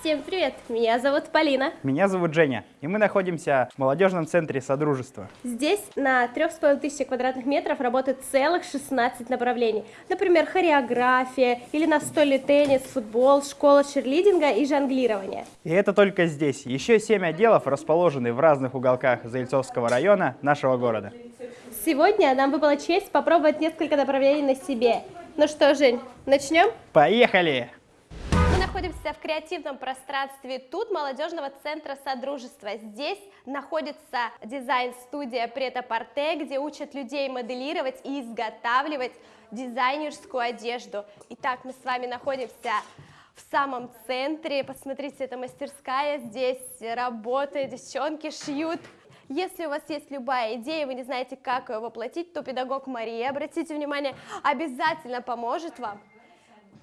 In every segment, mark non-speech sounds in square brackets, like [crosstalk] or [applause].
Всем привет! Меня зовут Полина. Меня зовут Женя, и мы находимся в молодежном центре Содружества. Здесь на 3500 квадратных метров работает целых 16 направлений. Например, хореография или настольный теннис, футбол, школа черлидинга и жонглирование. И это только здесь. Еще семь отделов расположены в разных уголках Заильцовского района нашего города. Сегодня нам выпала честь попробовать несколько направлений на себе. Ну что, Жень, начнем? Поехали! Мы находимся в креативном пространстве тут молодежного центра Содружества. Здесь находится дизайн-студия Прета-Порте, где учат людей моделировать и изготавливать дизайнерскую одежду. Итак, мы с вами находимся в самом центре. Посмотрите, это мастерская. Здесь работают девчонки, шьют. Если у вас есть любая идея, вы не знаете, как ее воплотить, то педагог Мария, обратите внимание, обязательно поможет вам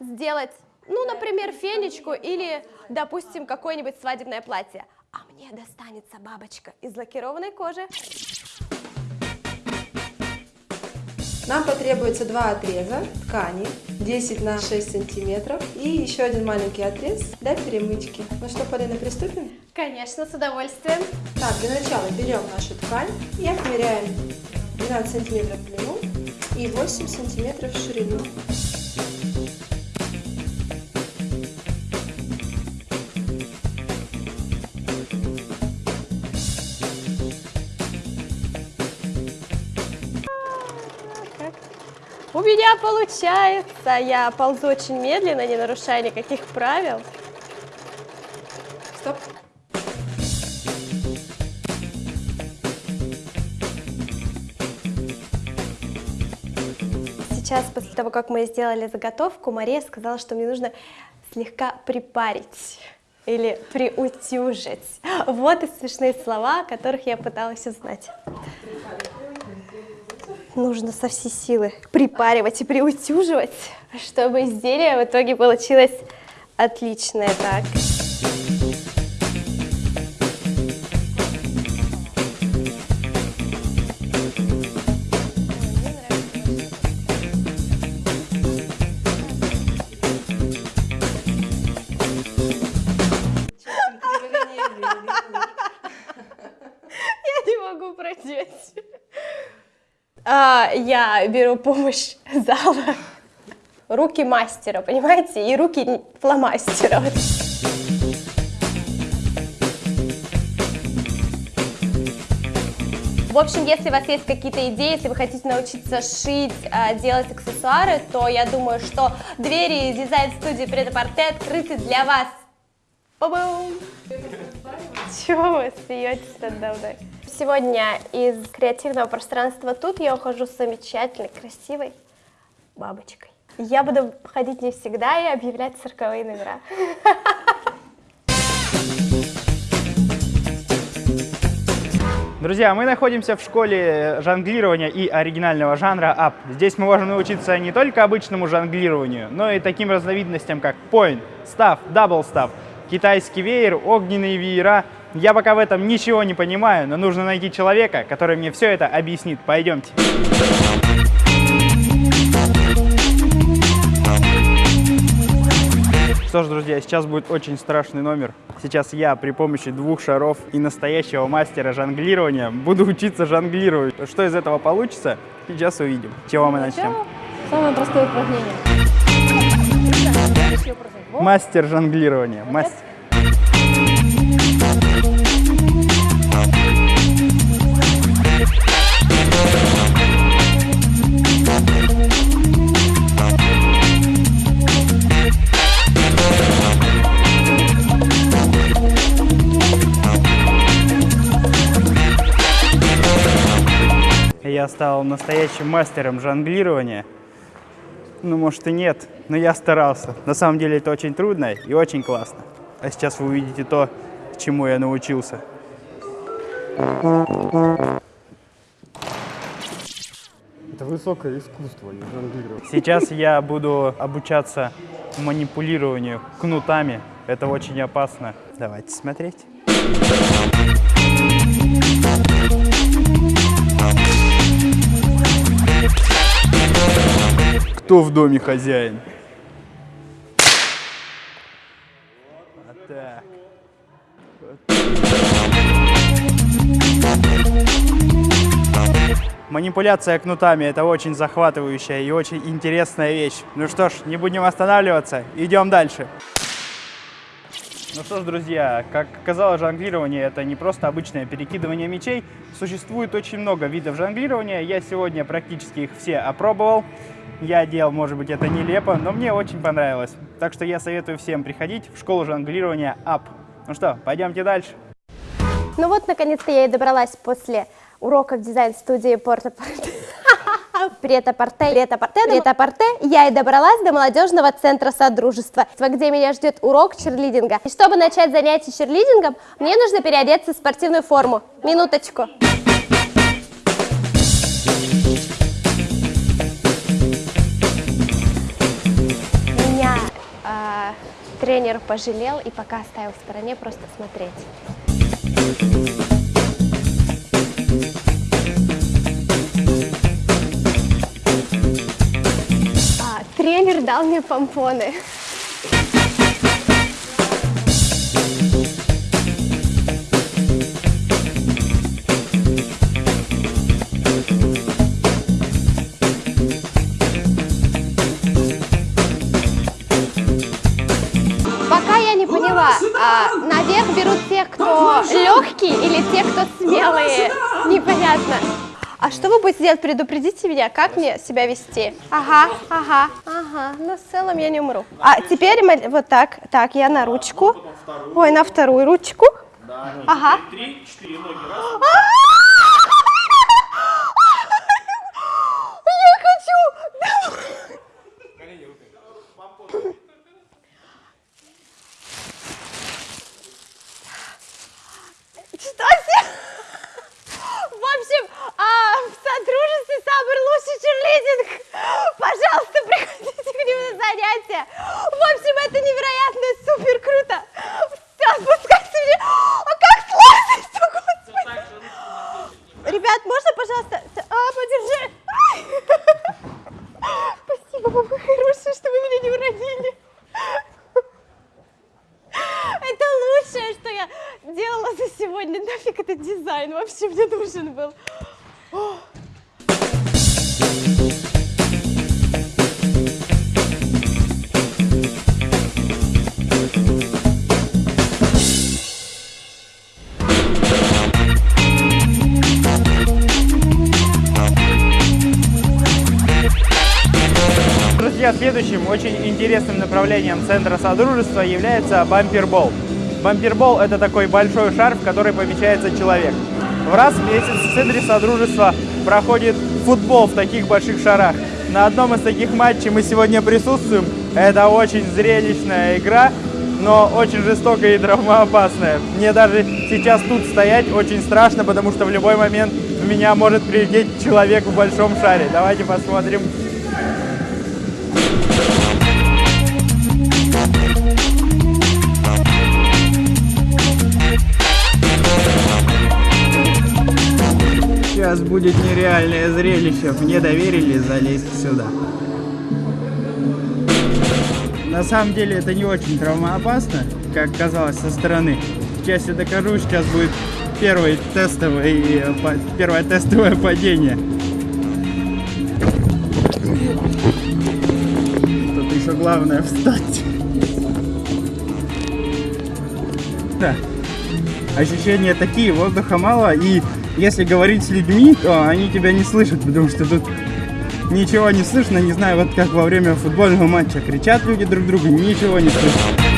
сделать ну, например, фенечку или, допустим, какое-нибудь свадебное платье. А мне достанется бабочка из лакированной кожи. Нам потребуется два отреза ткани 10 на 6 сантиметров и еще один маленький отрез для перемычки. Ну что, Полина, приступим? Конечно, с удовольствием. Так, для начала берем нашу ткань и отмеряем 12 сантиметров в длину и 8 сантиметров в ширину. У меня получается. Я ползу очень медленно, не нарушая никаких правил. Стоп. Сейчас, после того, как мы сделали заготовку, Мария сказала, что мне нужно слегка припарить или приутюжить. Вот и смешные слова, которых я пыталась узнать. Нужно со всей силы припаривать и приутюживать, чтобы изделие в итоге получилось отличное. Так. Я беру помощь зала. Руки мастера, понимаете? И руки фломастера. В общем, если у вас есть какие-то идеи, если вы хотите научиться шить, а, делать аксессуары, то я думаю, что двери дизайн-студии Предапорте открыты для вас. Ба-бум! Чего вы смеетесь надо мной? Сегодня из креативного пространства тут я ухожу с замечательной, красивой бабочкой. Я буду ходить не всегда и объявлять цирковые номера. Друзья, мы находимся в школе жонглирования и оригинального жанра АП. Здесь мы можем научиться не только обычному жонглированию, но и таким разновидностям, как poi, staff, double staff, китайский веер, огненные веера. Я пока в этом ничего не понимаю, но нужно найти человека, который мне все это объяснит. Пойдемте. Что ж, друзья, сейчас будет очень страшный номер. Сейчас я при помощи двух шаров и настоящего мастера жонглирования буду учиться жонглировать. Что из этого получится, сейчас увидим. Чего мы начнем? Самое простое упражнение. Мастер жонглирования. Мастер. Стал настоящим мастером жонглирования. Ну, может и нет, но я старался. На самом деле это очень трудно и очень классно. А сейчас вы увидите то, чему я научился. Это высокое искусство, не жонглировать. Сейчас я буду обучаться манипулированию кнутами. Это очень опасно. Давайте смотреть. кто в доме хозяин. Манипуляция кнутами – это очень захватывающая и очень интересная вещь. Ну что ж, не будем останавливаться, идем дальше. Ну что ж, друзья, как казалось, жонглирование – это не просто обычное перекидывание мечей. Существует очень много видов жонглирования, я сегодня практически их все опробовал. Я делал, может быть, это нелепо, но мне очень понравилось. Так что я советую всем приходить в школу жонглирования АП. Ну что, пойдемте дальше. Ну вот, наконец-то я и добралась после уроков дизайн-студии Порто [laughs] Прета-Порте, Прета-Порте, Прета-Порте, я и добралась до молодежного центра Содружества, где меня ждет урок черлидинга. И чтобы начать занятие черлидингом, мне нужно переодеться в спортивную форму. Минуточку. Меня тренер пожалел и пока оставил в стороне просто смотреть. А, тренер дал мне помпоны. Не поняла, а, наверх берут тех, кто легкий или тех, кто смелые? Непонятно. А что вы будете делать? Предупредите меня, как мне себя вести? Ага, ага, ага. Но в целом я не умру. А теперь мы вот так. Так, я на ручку. Ой, на вторую ручку. Ага. Три, четыре ноги, Я хочу! Что се- В общем, а, в Содружестве самый лучший черлидинг. Пожалуйста, приходите к ним занятия. В общем, это невероятно, супер круто. Спускайся мне. А как сложно, господи. Ребят, можно, пожалуйста? А, подержи. Спасибо вам, вы хорошие, что вы меня не уронили. Это лучшее, что я делала за сегодня. Нафиг этот дизайн вообще мне нужен был. Друзья, следующим очень интересным направлением Центра Содружества является бампербол. Бампербол – это такой большой шар, в который помещается человек. В раз в месяц в Центре Содружества проходит футбол в таких больших шарах. На одном из таких матчей мы сегодня присутствуем. Это очень зрелищная игра, но очень жестокая и травмоопасная. Мне даже сейчас тут стоять очень страшно, потому что в любой момент в меня может прилететь человек в большом шаре. Давайте посмотрим, Сейчас будет нереальное зрелище. Мне доверили залезть сюда. На самом деле это не очень травмоопасно, как казалось со стороны. Сейчас я докажу, сейчас будет первый тестовый, э, первое тестовое падение. Тут еще главное встать. Да. Ощущения такие, воздуха мало, и если говорить с людьми, то они тебя не слышат, потому что тут ничего не слышно, не знаю, вот как во время футбольного матча кричат люди друг другу, ничего не слышно.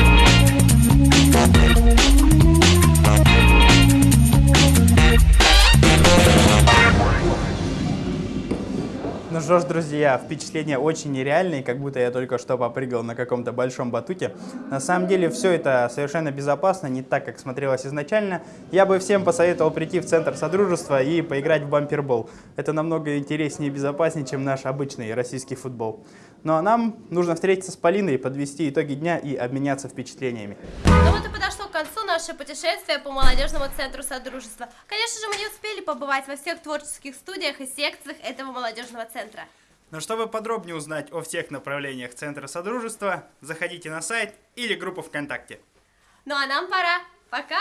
Что ж, друзья, впечатления очень нереальные, как будто я только что попрыгал на каком-то большом батуте. На самом деле все это совершенно безопасно, не так, как смотрелось изначально. Я бы всем посоветовал прийти в Центр Содружества и поиграть в бампербол. Это намного интереснее и безопаснее, чем наш обычный российский футбол. Ну а нам нужно встретиться с Полиной, подвести итоги дня и обменяться впечатлениями. Ну вот и подошло концу наше путешествие по молодежному центру Содружества. Конечно же, мы не успели побывать во всех творческих студиях и секциях этого молодежного центра. Но чтобы подробнее узнать о всех направлениях Центра Содружества, заходите на сайт или группу ВКонтакте. Ну а нам пора. Пока!